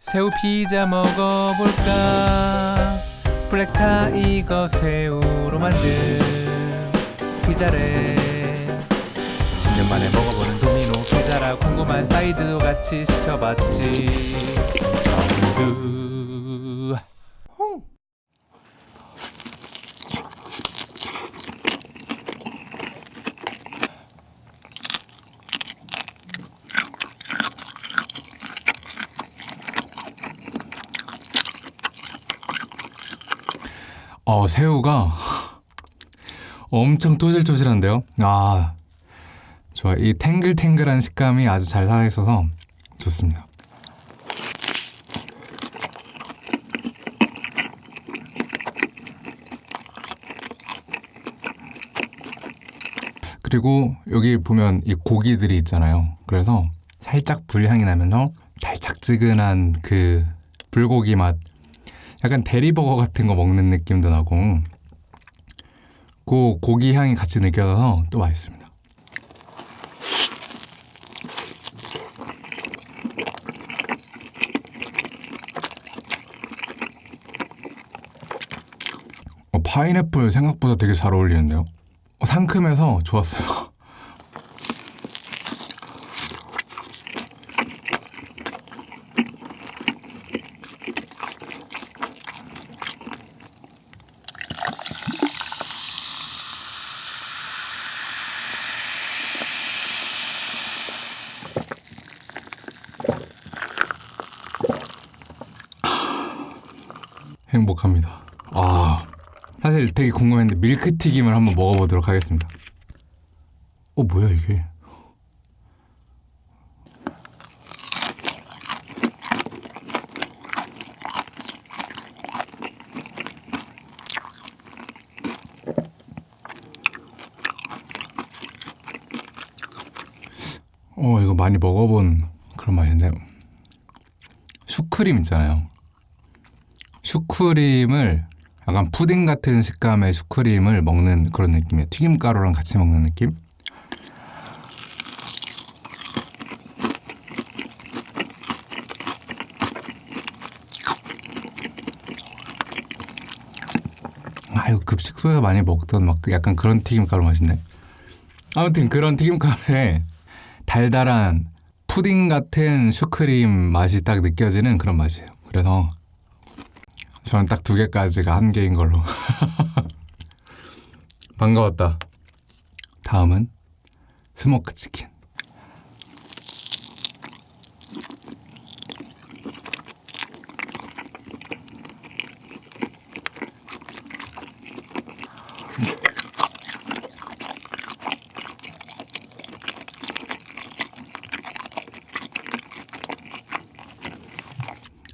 새우 피자 먹어볼까? black tiger 새우로 만든 피자래. 10년 만에 먹어보는 도미노 피자라 궁금한 사이드도 같이 시켜봤지. 사이드 어, 새우가 엄청 토질토질한데요. 아, 좋아. 이 탱글탱글한 식감이 아주 잘 살아있어서 좋습니다. 그리고 여기 보면 이 고기들이 있잖아요. 그래서 살짝 불향이 나면서 달짝지근한 그 불고기 맛 약간 대리버거 같은 거 먹는 느낌도 나고 그 고기 향이 같이 느껴져서 또 맛있습니다. 어, 파인애플 생각보다 되게 잘 어울리는데요. 어, 상큼해서 좋았어요. 행복합니다. 아, 사실 되게 궁금했는데 밀크튀김을 한번 먹어보도록 하겠습니다. 어, 뭐야 이게? 어, 이거 많이 먹어본 그런 맛인데 슈크림 있잖아요. 슈크림을 약간 푸딩 같은 식감의 슈크림을 먹는 그런 느낌이에요. 튀김가루랑 같이 먹는 느낌? 아, 이거 급식소에서 많이 먹던 막 약간 그런 튀김가루 맛인데. 아무튼 그런 튀김가루에 달달한 푸딩 같은 슈크림 맛이 딱 느껴지는 그런 맛이에요. 그래서 저는 딱 두 개까지가 한 개인 걸로. 반가웠다. 다음은 smoke 치킨.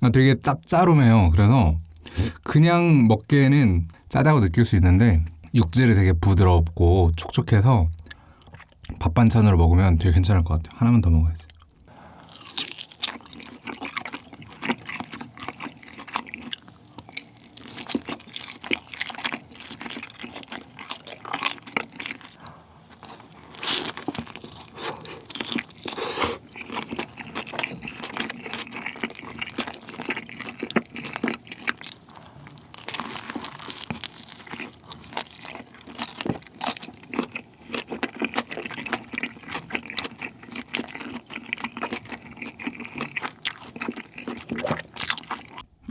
아, 되게 짭짤하네요. 그래서 그냥 먹기에는 짜다고 느낄 수 있는데 육질이 되게 부드럽고 촉촉해서 밥 반찬으로 먹으면 되게 괜찮을 것 같아요. 하나만 더 먹어야지.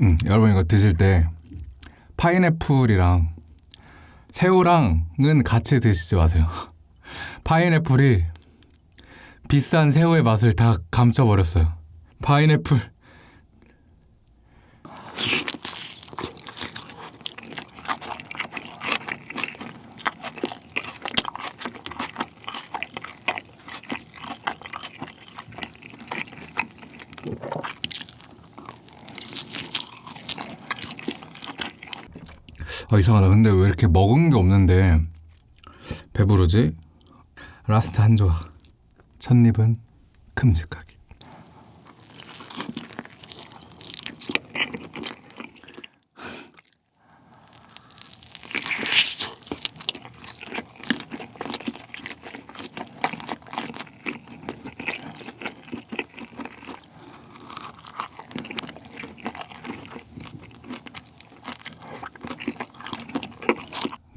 음, 여러분 이거 드실 때 파인애플이랑 새우랑은 같이 드시지 마세요. 파인애플이 비싼 새우의 맛을 다 감춰버렸어요. 파인애플 아 이상하다. 근데 왜 이렇게 먹은 게 없는데 배부르지? 라스트 한 조각. 첫 입은 큼직하게.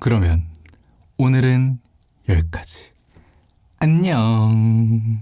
그러면 오늘은 여기까지. 안녕.